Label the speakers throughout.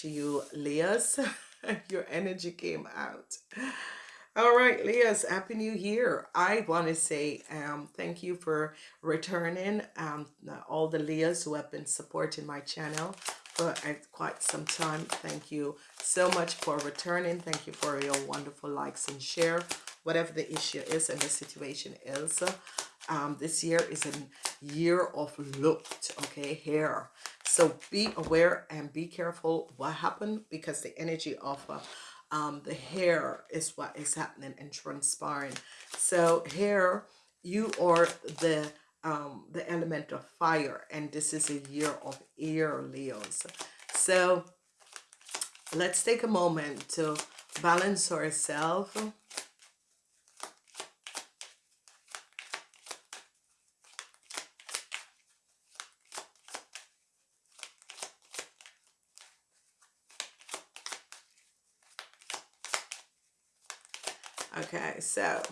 Speaker 1: to you, Leahs. Your energy came out. All right, Leahs, Happy New Year. I want to say um, thank you for returning. Um, all the Leahs who have been supporting my channel for uh, quite some time. Thank you so much for returning. Thank you for your wonderful likes and share. Whatever the issue is and the situation is. Um, this year is a year of looked, okay, hair. So be aware and be careful what happened because the energy of um, the hair is what is happening and transpiring. So hair, you are the um, the element of fire and this is a year of air Leos. So let's take a moment to balance ourselves Okay, so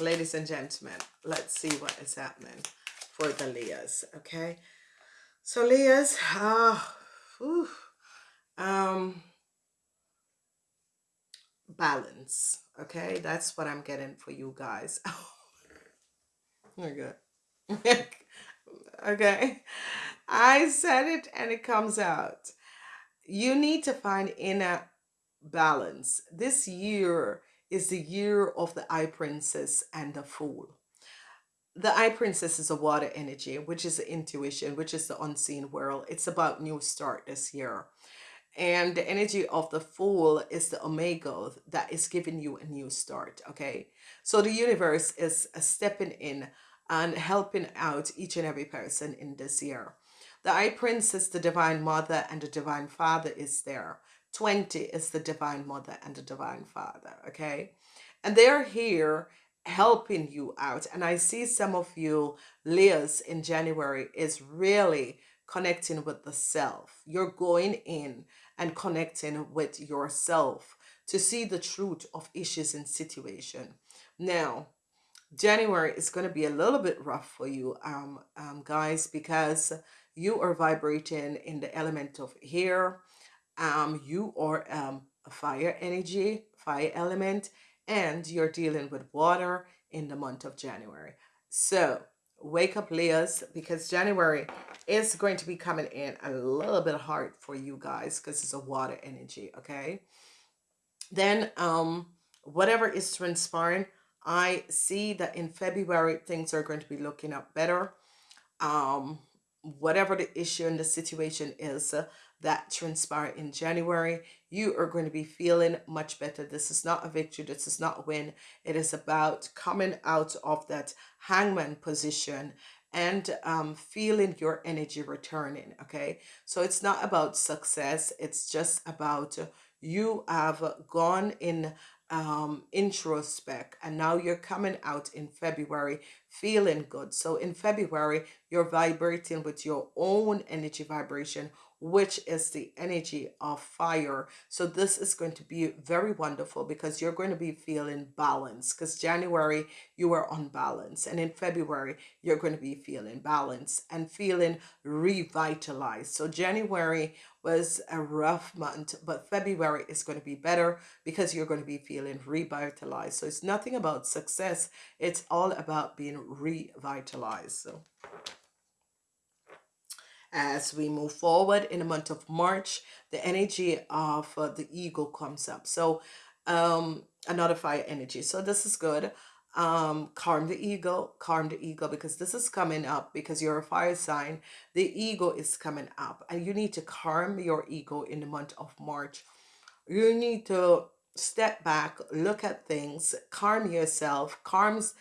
Speaker 1: ladies and gentlemen, let's see what is happening for the Leahs, okay? So Leahs, ah, uh, um, balance, okay? That's what I'm getting for you guys. okay. okay. I said it and it comes out. You need to find inner balance. This year, is the year of the Eye Princess and the Fool. The Eye Princess is a water energy, which is the intuition, which is the unseen world. It's about new start this year. And the energy of the Fool is the Omega that is giving you a new start, okay? So the universe is stepping in and helping out each and every person in this year. The Eye Princess, the Divine Mother, and the Divine Father is there 20 is the Divine Mother and the Divine Father, okay? And they're here helping you out. And I see some of you, Leahs, in January is really connecting with the self. You're going in and connecting with yourself to see the truth of issues and situation. Now, January is going to be a little bit rough for you, um, um, guys, because you are vibrating in the element of air, um, you are um, a fire energy, fire element, and you're dealing with water in the month of January. So wake up Leahs because January is going to be coming in a little bit hard for you guys because it's a water energy, okay? Then um, whatever is transpiring, I see that in February things are going to be looking up better. Um, whatever the issue and the situation is, uh, that transpire in January, you are going to be feeling much better. This is not a victory. This is not a win. It is about coming out of that hangman position and um, feeling your energy returning. Okay. So it's not about success. It's just about you have gone in um, introspect and now you're coming out in February feeling good. So in February, you're vibrating with your own energy vibration which is the energy of fire. So this is going to be very wonderful because you're going to be feeling balance because January you were unbalanced and in February you're going to be feeling balance and feeling revitalized. So January was a rough month, but February is going to be better because you're going to be feeling revitalized. So it's nothing about success. It's all about being revitalized. So as we move forward in the month of March, the energy of uh, the eagle comes up. So um, another fire energy. So this is good. Um, calm the ego, calm the ego because this is coming up because you're a fire sign. The ego is coming up and you need to calm your ego in the month of March. You need to step back, look at things, calm yourself, calms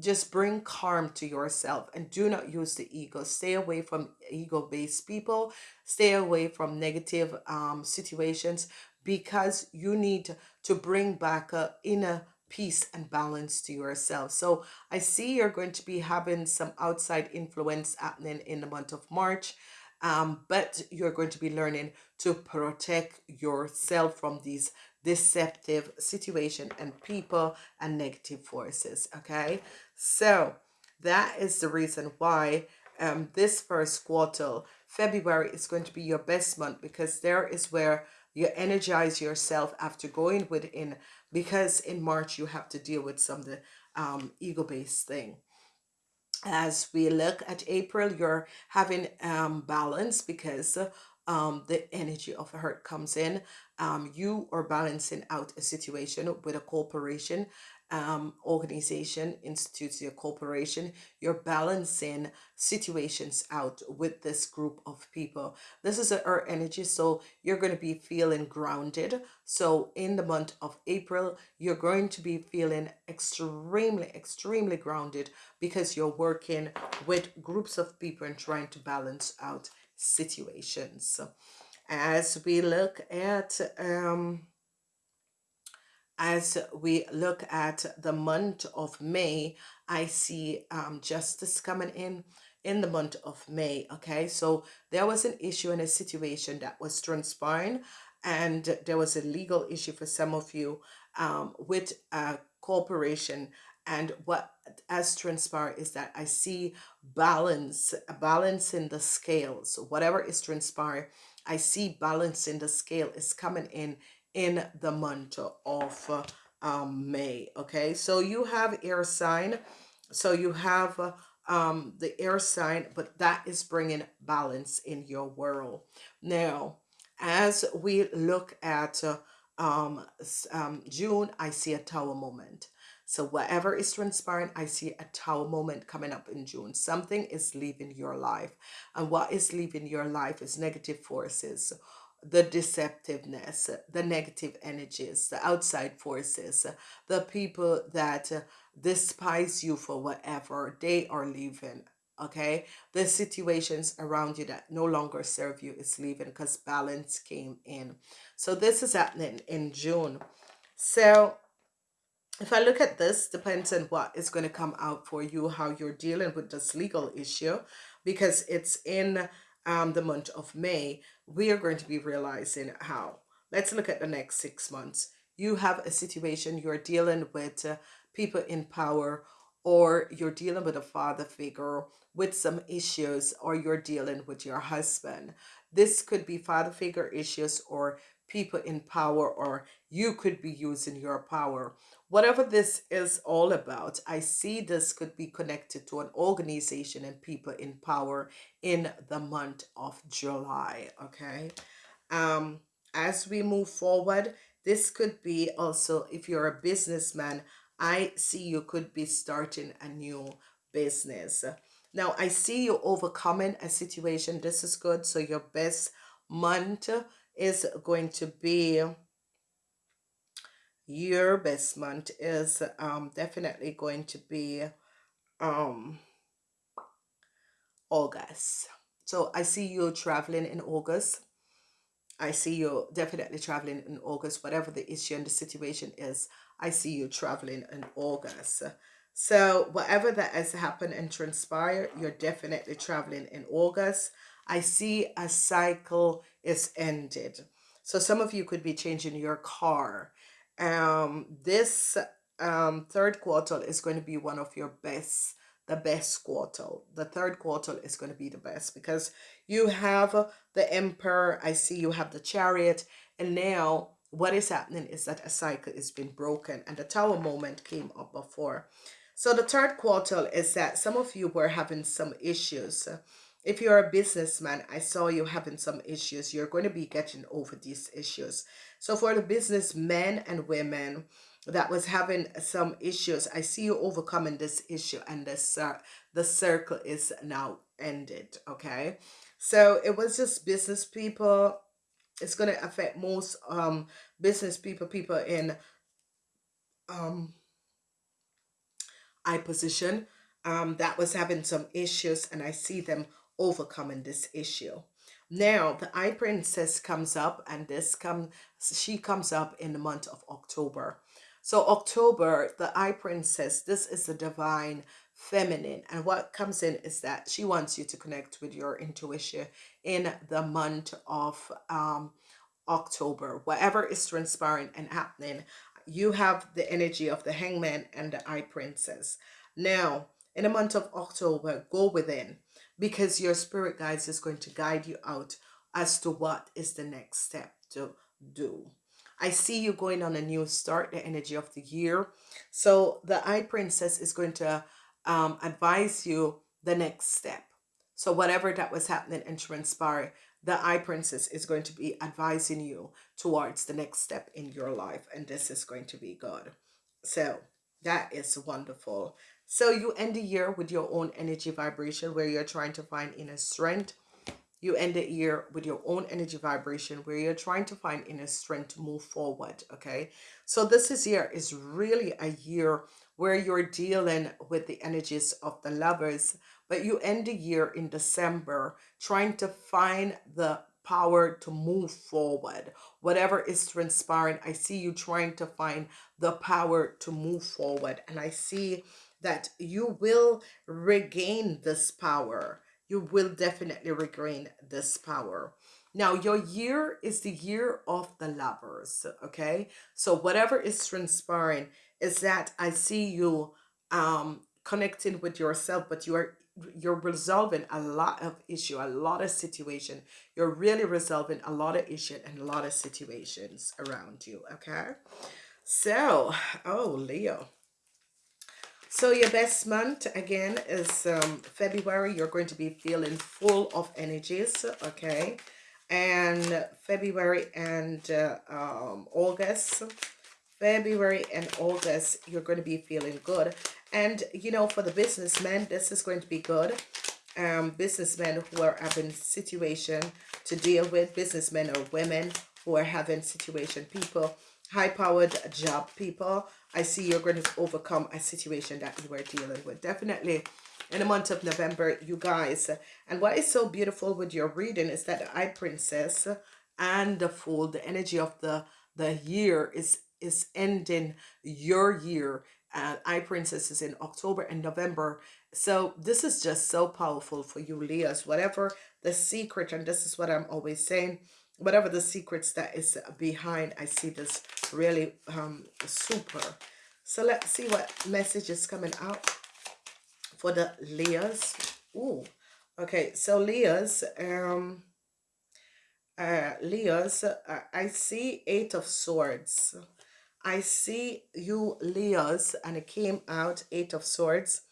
Speaker 1: just bring calm to yourself and do not use the ego. Stay away from ego-based people. Stay away from negative um, situations because you need to bring back a inner peace and balance to yourself. So i see you're going to be having some outside influence happening in the month of march um, but you're going to be learning to protect yourself from these deceptive situation and people and negative forces okay so that is the reason why um, this first quarter February is going to be your best month because there is where you energize yourself after going within because in March you have to deal with some of the um, ego-based thing as we look at April, you're having um, balance because um, the energy of hurt comes in. Um, you are balancing out a situation with a corporation, um, organization, institutes, your corporation. You're balancing situations out with this group of people. This is earth energy, so you're going to be feeling grounded. So in the month of April, you're going to be feeling extremely, extremely grounded because you're working with groups of people and trying to balance out situations. As we look at um, as we look at the month of May, I see um, justice coming in in the month of May. Okay, so there was an issue and a situation that was transpiring, and there was a legal issue for some of you um, with a corporation. And what has transpired is that I see balance, balance in the scales. Whatever is transpired, I see balance in the scale is coming in in the month of um, May. Okay, so you have air sign. So you have um, the air sign, but that is bringing balance in your world. Now, as we look at uh, um, um, June, I see a tower moment. So whatever is transpiring, I see a tower moment coming up in June. Something is leaving your life. And what is leaving your life is negative forces the deceptiveness, the negative energies, the outside forces, the people that despise you for whatever, they are leaving. Okay, the situations around you that no longer serve you is leaving because balance came in. So this is happening in June. So if I look at this, depends on what is going to come out for you, how you're dealing with this legal issue, because it's in um, the month of May, we are going to be realizing how. Let's look at the next six months. You have a situation you're dealing with uh, people in power or you're dealing with a father figure with some issues or you're dealing with your husband. This could be father figure issues or people in power or you could be using your power. Whatever this is all about, I see this could be connected to an organization and people in power in the month of July, okay? Um, as we move forward, this could be also, if you're a businessman, I see you could be starting a new business. Now, I see you overcoming a situation. This is good. So your best month is going to be your best month is um definitely going to be um August. So I see you traveling in August. I see you definitely traveling in August, whatever the issue and the situation is. I see you traveling in August. So whatever that has happened and transpired, you're definitely traveling in August. I see a cycle is ended. So some of you could be changing your car. Um, this um, third quarter is going to be one of your best, the best quarter. The third quarter is going to be the best because you have the emperor. I see you have the chariot. And now what is happening is that a cycle is being broken and the tower moment came up before. So the third quarter is that some of you were having some issues if you're a businessman, I saw you having some issues. You're going to be getting over these issues. So for the businessmen and women that was having some issues, I see you overcoming this issue and this, uh, the circle is now ended, okay? So it was just business people. It's going to affect most um, business people, people in um, I position um, that was having some issues and I see them overcoming this issue. Now, the Eye Princess comes up and this come she comes up in the month of October. So October, the Eye Princess, this is the divine feminine. And what comes in is that she wants you to connect with your intuition in the month of um, October. Whatever is transpiring and happening, you have the energy of the hangman and the eye princess. Now, in the month of October, go within because your spirit guides is going to guide you out as to what is the next step to do. I see you going on a new start, the energy of the year. So the High princess is going to um, advise you the next step. So whatever that was happening and transpire, the High princess is going to be advising you towards the next step in your life. And this is going to be good. So that is wonderful. So you end the year with your own energy vibration where you're trying to find inner strength. You end the year with your own energy vibration where you're trying to find inner strength to move forward. Okay. So this is year is really a year where you're dealing with the energies of the lovers, but you end the year in December trying to find the power to move forward. Whatever is transpiring, I see you trying to find the power to move forward. And I see that you will regain this power. You will definitely regain this power. Now, your year is the year of the lovers, okay? So whatever is transpiring is that I see you um, connecting with yourself, but you are you're resolving a lot of issue, a lot of situation. You're really resolving a lot of issue and a lot of situations around you, okay? So, oh, Leo. So your best month again is um, February. You're going to be feeling full of energies, okay? And February and uh, um, August, February and August, you're going to be feeling good. And, you know, for the businessmen, this is going to be good. Um, businessmen who are having situation to deal with, businessmen or women who are having situation, people high-powered job people i see you're going to overcome a situation that you were dealing with. Definitely in the month of november you guys. And what is so beautiful with your reading is that the high priestess and the fool the energy of the the year is is ending your year. Uh, and high priestess is in october and november. So this is just so powerful for you leahs. Whatever the secret and this is what i'm always saying whatever the secrets that is behind i see this really um super. So let's see what message is coming out for the leahs. Ooh. okay so leahs um uh leahs uh, i see eight of swords. I see you leahs and it came out eight of swords.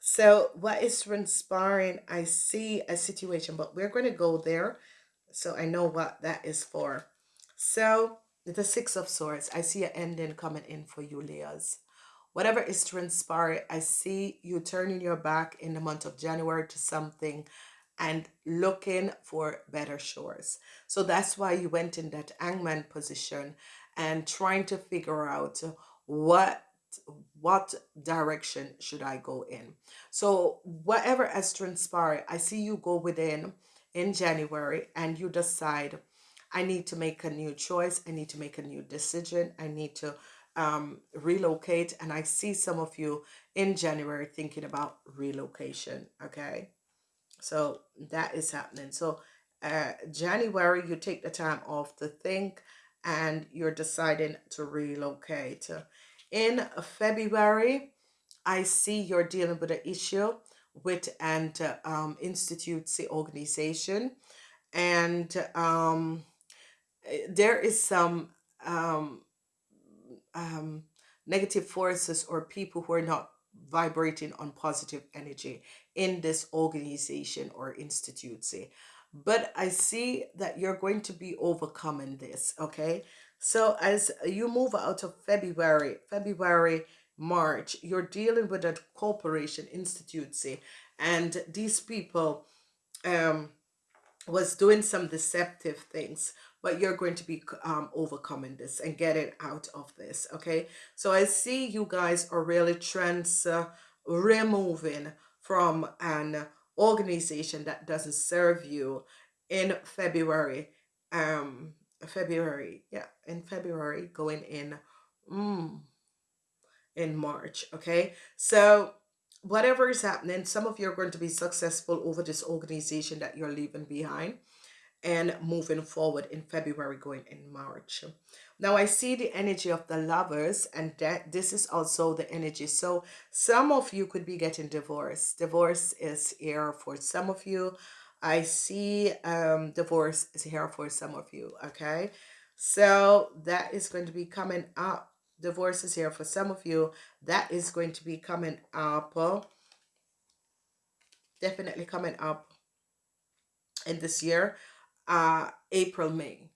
Speaker 1: So what is transpiring i see a situation but we're going to go there so I know what that is for. So the Six of Swords, I see an ending coming in for you, Leahs. Whatever is transpiring, I see you turning your back in the month of January to something and looking for better shores. So that's why you went in that hangman position and trying to figure out what what direction should I go in. So whatever has transpired, I see you go within in January and you decide, I need to make a new choice, I need to make a new decision, I need to um, relocate. And I see some of you in January thinking about relocation, okay? So that is happening. So uh, January, you take the time off to think and you're deciding to relocate. In February, I see you're dealing with an issue with an um, institute organization. And um, eh, there is some um, um, negative forces or people who are not vibrating on positive energy in this organization or institute but i see that you're going to be overcoming this okay? So as you move out of february february March, you're dealing with a corporation institute, and these people um, was doing some deceptive things, but you're going to be um, overcoming this and getting out of this, okay? So I see you guys are really trans uh, removing from an organization that doesn't serve you in February, um, February, yeah, in February, going in, mm, in March. Okay. So whatever is happening, some of you are going to be successful over this organization that you're leaving behind and moving forward in February, going in March. Now I see the energy of the lovers, and that this is also the energy. So some of you could be getting divorced. Divorce is here for some of you. I see um divorce is here for some of you. Okay. So that is going to be coming up. Divorce is here for some of you. That is going to be coming up. uh, Definitely coming up in this year. Uh April, May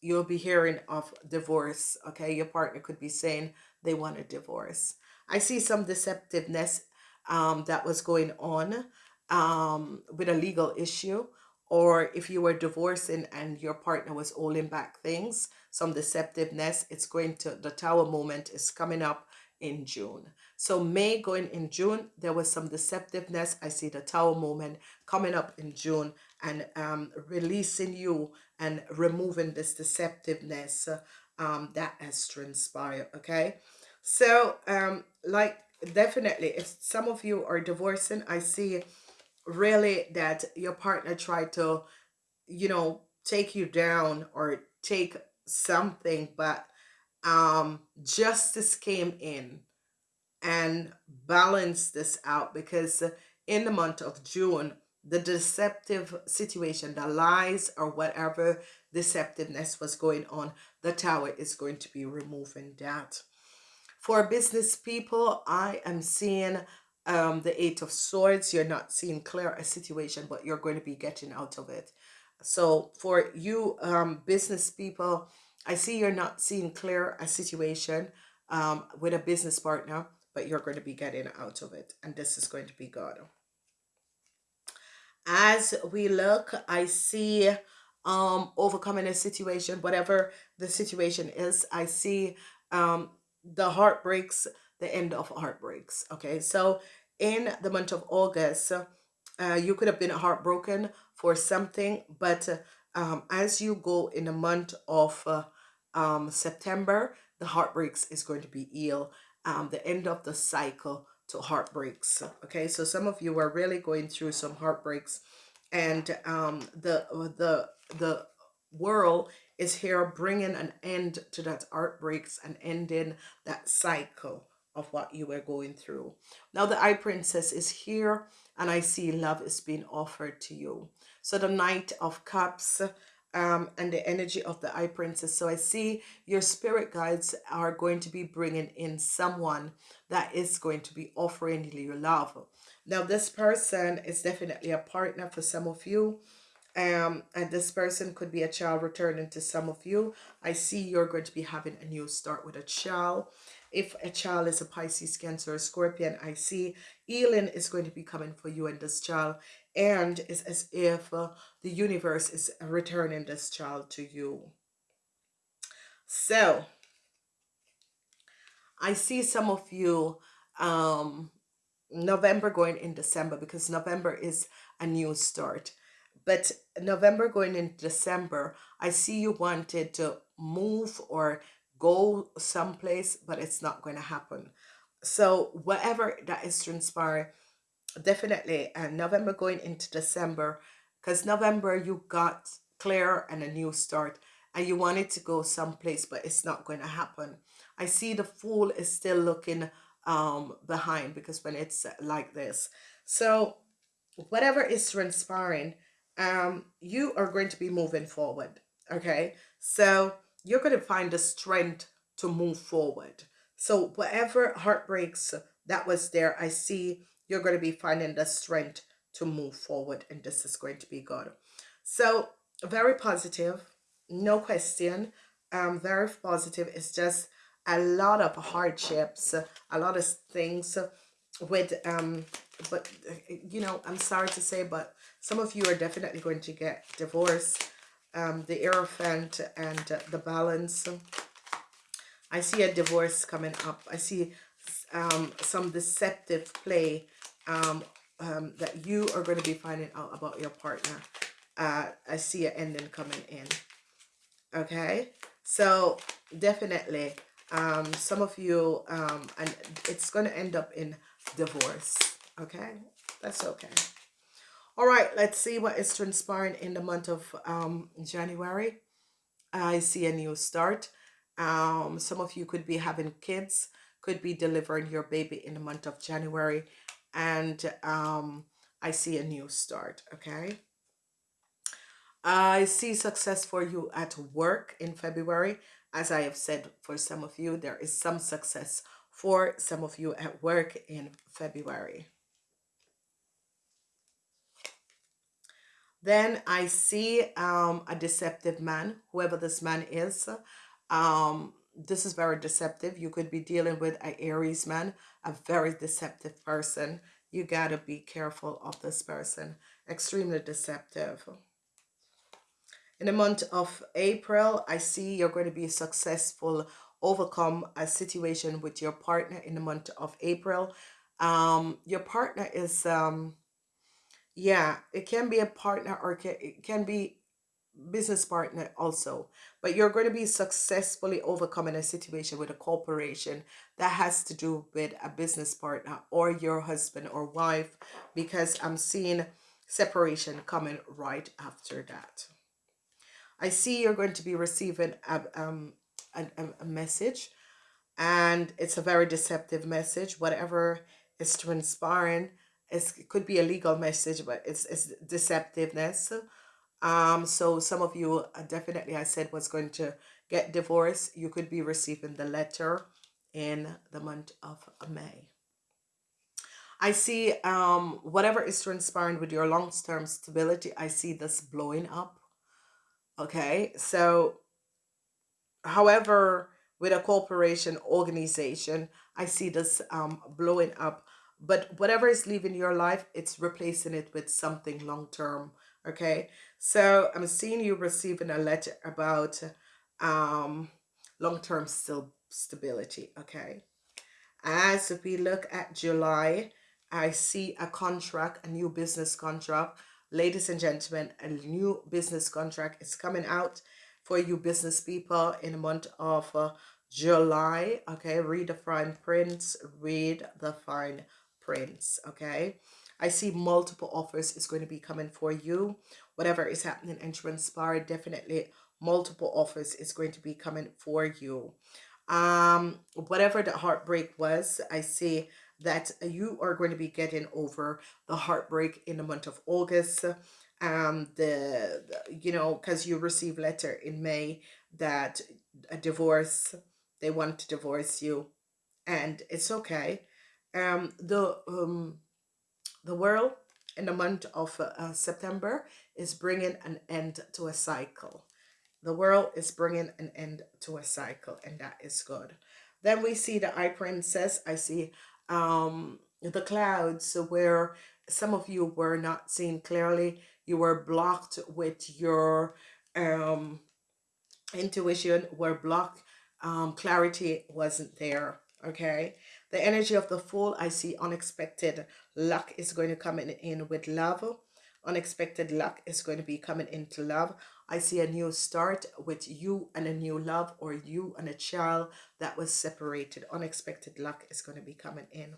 Speaker 1: you'll be hearing of divorce okay your partner could be saying they want a divorce i see some deceptiveness um, that was going on um, with a legal issue or if you were divorcing and your partner was holding back things some deceptiveness it's going to the tower moment is coming up in june so may going in june there was some deceptiveness i see the tower moment coming up in june and um, releasing you and removing this deceptiveness um, that has transpired. Okay, so um, like definitely, if some of you are divorcing, I see really that your partner tried to, you know, take you down or take something, but um, justice came in and balance this out because in the month of June, the deceptive situation, the lies or whatever deceptiveness was going on, the tower is going to be removing that. For business people, I am seeing um, the Eight of Swords. You're not seeing clear a situation, but you're going to be getting out of it. So for you um, business people, I see you're not seeing clear a situation um, with a business partner, but you're going to be getting out of it. And this is going to be good. As we look, I see um overcoming a situation, whatever the situation is. I see um the heartbreaks, the end of heartbreaks. Okay, so in the month of August, uh, you could have been heartbroken for something, but um, as you go in the month of uh, um, September, the heartbreaks is going to be healed. Um, the end of the cycle to heartbreaks. Okay, so some of you are really going through some heartbreaks, and um, the the the world is here bringing an end to that heartbreaks and ending that cycle of what you were going through. Now the eye princess is here and I see love is being offered to you. So the knight of cups um, and the energy of the eye princess. So I see your spirit guides are going to be bringing in someone that is going to be offering you love. Now this person is definitely a partner for some of you. Um, and this person could be a child returning to some of you. I see you're going to be having a new start with a child. If a child is a Pisces, Cancer, or Scorpion, I see healing is going to be coming for you and this child. And it's as if uh, the universe is returning this child to you. So, I see some of you um, November going in December because November is a new start. But November going in December, I see you wanted to move or go someplace, but it's not going to happen. So whatever that is transpiring, definitely and November going into December, because November you got clear and a new start and you wanted to go someplace, but it's not going to happen. I see the fool is still looking um behind because when it's like this. So whatever is transpiring, um, you are going to be moving forward. Okay. So you're going to find the strength to move forward. So whatever heartbreaks that was there, I see you're going to be finding the strength to move forward and this is going to be good. So very positive, no question. Um, very positive. It's just a lot of hardships, a lot of things with um but you know i'm sorry to say but some of you are definitely going to get divorced um the Hierophant and uh, the balance. I see a divorce coming up. I see um some deceptive play um um that you are going to be finding out about your partner. Uh i see an ending coming in. Okay? So definitely um some of you um and it's going to end up in divorce. Okay? That's okay all right let's see what is transpiring in the month of um january i see a new start Um, some of you could be having kids, could be delivering your baby in the month of January. And um, I see a new start, okay? I see success for you at work in February. As I have said for some of you, there is some success for some of you at work in February. Then I see um, a deceptive man, whoever this man is. Um, this is very deceptive. You could be dealing with an Aries man, a very deceptive person. You got to be careful of this person. Extremely deceptive. In the month of April, I see you're going to be successful, overcome a situation with your partner in the month of April. Um, your partner is... Um, yeah, it can be a partner or it can be business partner also. But you're going to be successfully overcoming a situation with a corporation that has to do with a business partner or your husband or wife because I'm seeing separation coming right after that. I see you're going to be receiving a, um, a, a message and it's a very deceptive message. Whatever is transpiring it's, it could be a legal message, but it's, it's deceptiveness. Um, so some of you uh, definitely, I said, was going to get divorced. You could be receiving the letter in the month of May. I see um, whatever is transpiring with your long-term stability, I see this blowing up. Okay, so however, with a corporation organization, I see this um, blowing up but whatever is leaving your life it's replacing it with something long term okay? So i'm seeing you receiving a letter about um long-term still stability okay? As we look at july i see a contract a new business contract. Ladies and gentlemen a new business contract is coming out for you business people in the month of uh, july okay? Read the fine prints read the fine prince okay? I see multiple offers is going to be coming for you. Whatever is happening and transpire definitely multiple offers is going to be coming for you. Um whatever the heartbreak was I see that you are going to be getting over the heartbreak in the month of August. Um the, the you know because you receive letter in May that a divorce they want to divorce you and it's okay um, the um, the world in the month of uh, September is bringing an end to a cycle. The world is bringing an end to a cycle, and that is good. Then we see the Eye Princess. I see um, the clouds where some of you were not seen clearly. You were blocked with your um, intuition, were blocked. Um, clarity wasn't there. Okay the energy of the fool, I see unexpected luck is going to come in, in with love. Unexpected luck is going to be coming into love. I see a new start with you and a new love or you and a child that was separated. Unexpected luck is going to be coming in.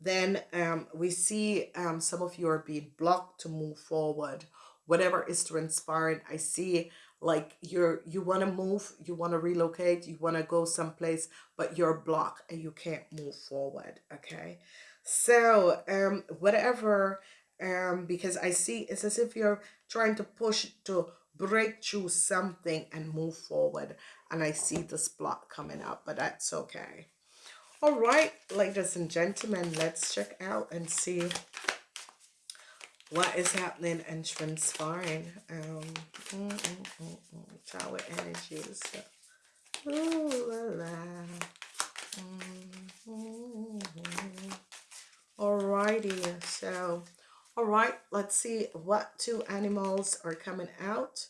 Speaker 1: Then um, we see um, some of you are being blocked to move forward. Whatever is transpiring, I see like you're you want to move you want to relocate you want to go someplace but you're blocked and you can't move forward okay? So um whatever um because i see it's as if you're trying to push to break through something and move forward and i see this block coming up but that's okay. All right ladies and gentlemen let's check out and see what is happening and transpiring. Um, mm, mm, mm, mm, tower energies. Ooh la la. Mm -hmm. Alrighty, so all right, let's see what two animals are coming out.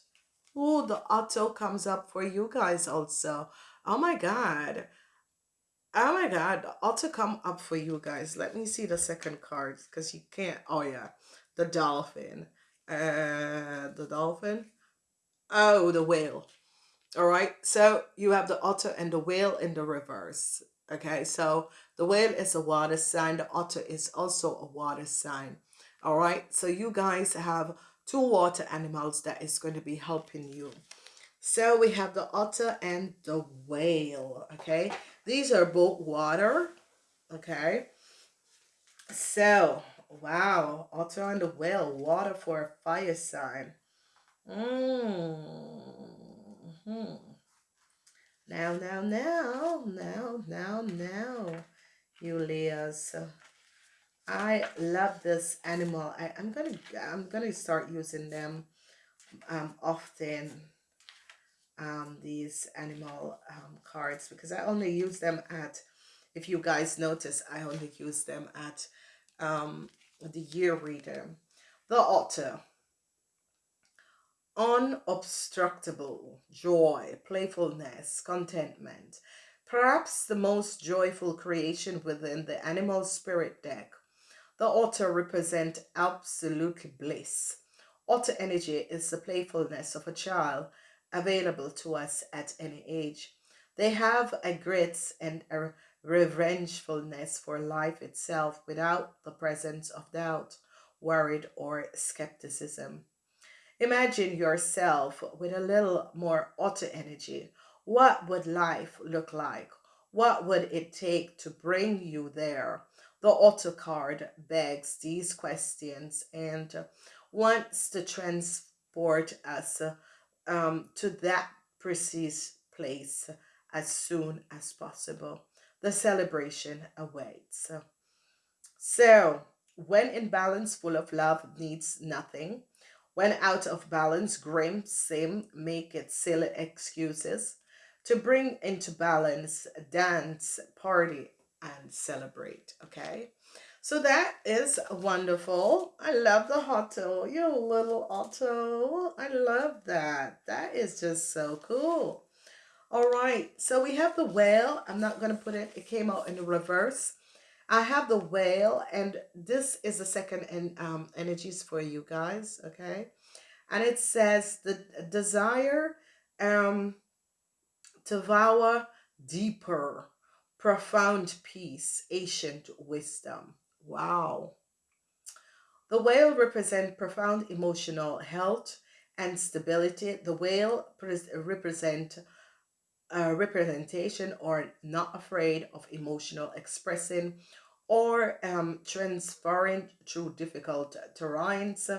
Speaker 1: Oh, the otter comes up for you guys also. Oh my God. Oh my God, the otter come up for you guys. Let me see the second card because you can't. Oh yeah, the dolphin. Uh, the dolphin. Oh, the whale. All right. So you have the otter and the whale in the reverse. Okay. So the whale is a water sign. The otter is also a water sign. All right. So you guys have two water animals that is going to be helping you. So we have the otter and the whale, okay? These are both water, okay? So, wow, otter and the well, water for a fire sign. Mm -hmm. Now, now, now, now, now, now, Julius. I love this animal. I, I'm gonna I'm gonna start using them um, often. Um, these animal um, cards because I only use them at. If you guys notice, I only use them at um, the year reader. The otter. Unobstructable joy, playfulness, contentment. Perhaps the most joyful creation within the animal spirit deck the otter represent absolute bliss. Otter energy is the playfulness of a child available to us at any age. They have a grit and a revengefulness for life itself without the presence of doubt, worried, or skepticism. Imagine yourself with a little more otter energy. What would life look like? What would it take to bring you there? The otter card begs these questions and wants to transport us um, to that precise place as soon as possible. The celebration awaits. So, when in balance, full of love, needs nothing. When out of balance, grim, sim, make it silly excuses. To bring into balance, dance, party, and celebrate. Okay. So that is wonderful. I love the otter. You little otter. I love that. That is just so cool. All right. So we have the whale. I'm not going to put it. It came out in the reverse. I have the whale and this is the second in, um, energies for you guys. Okay. And it says the desire um, to vow deeper profound peace, ancient wisdom. Wow. The whale represents profound emotional health and stability. The whale represent a representation or not afraid of emotional expressing or um, transferring through difficult terrains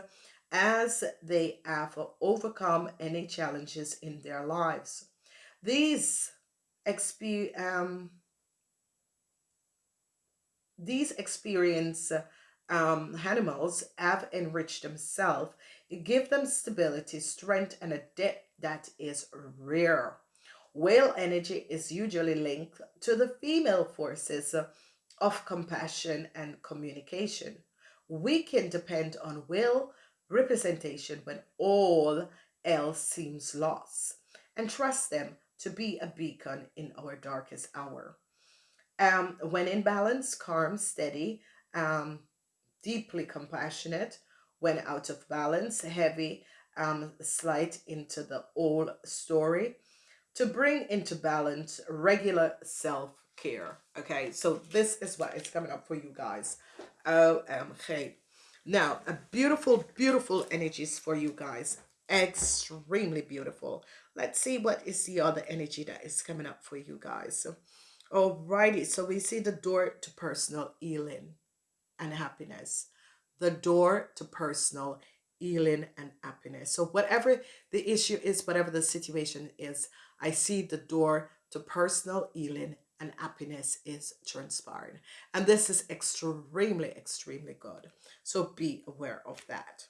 Speaker 1: as they have overcome any challenges in their lives. These exp um, these experience um, animals have enriched themselves. give them stability, strength, and a depth that is rare. Whale energy is usually linked to the female forces of compassion and communication. We can depend on whale representation when all else seems lost and trust them to be a beacon in our darkest hour. Um, when in balance, calm, steady, um, deeply compassionate. When out of balance, heavy, um, slight into the old story. To bring into balance regular self-care. Okay, so this is what is coming up for you guys. Okay. Now, a beautiful, beautiful energies for you guys. Extremely beautiful. Let's see what is the other energy that is coming up for you guys. Alrighty, so we see the door to personal healing and happiness. The door to personal healing and happiness. So whatever the issue is, whatever the situation is, I see the door to personal healing and happiness is transpiring. And this is extremely, extremely good. So be aware of that.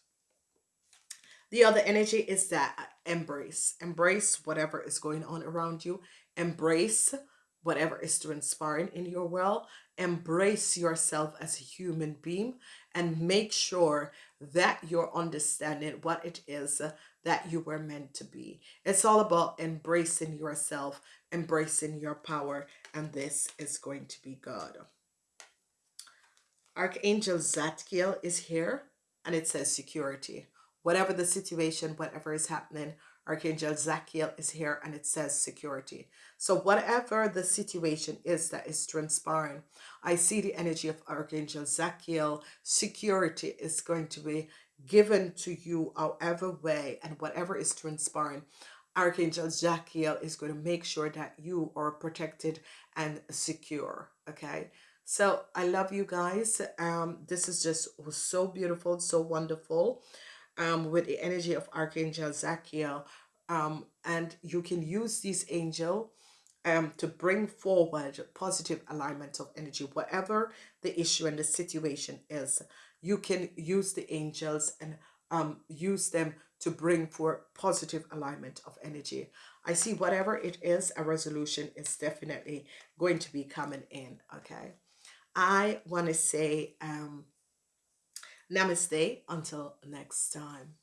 Speaker 1: The other energy is that uh, embrace. Embrace whatever is going on around you. Embrace whatever is transpiring in your world embrace yourself as a human being and make sure that you're understanding what it is that you were meant to be it's all about embracing yourself embracing your power and this is going to be good archangel zadkiel is here and it says security whatever the situation whatever is happening Archangel Zadkiel is here and it says security. So whatever the situation is that is transpiring, I see the energy of Archangel Zadkiel. Security is going to be given to you however way and whatever is transpiring. Archangel Zadkiel is going to make sure that you are protected and secure. Okay. So I love you guys. Um, this is just so beautiful, so wonderful. Um, with the energy of Archangel Zadkiel. Um, and you can use this angel um, to bring forward positive alignment of energy, whatever the issue and the situation is. You can use the angels and um, use them to bring for positive alignment of energy. I see whatever it is, a resolution is definitely going to be coming in. Okay. I want to say um, namaste until next time.